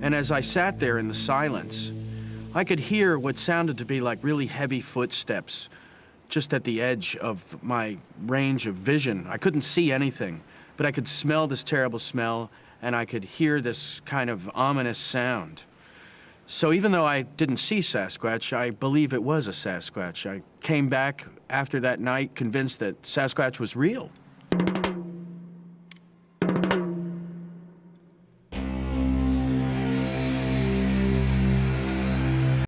And as I sat there in the silence, I could hear what sounded to be like really heavy footsteps just at the edge of my range of vision. I couldn't see anything, but I could smell this terrible smell and I could hear this kind of ominous sound. So even though I didn't see Sasquatch, I believe it was a Sasquatch. I came back after that night convinced that Sasquatch was real.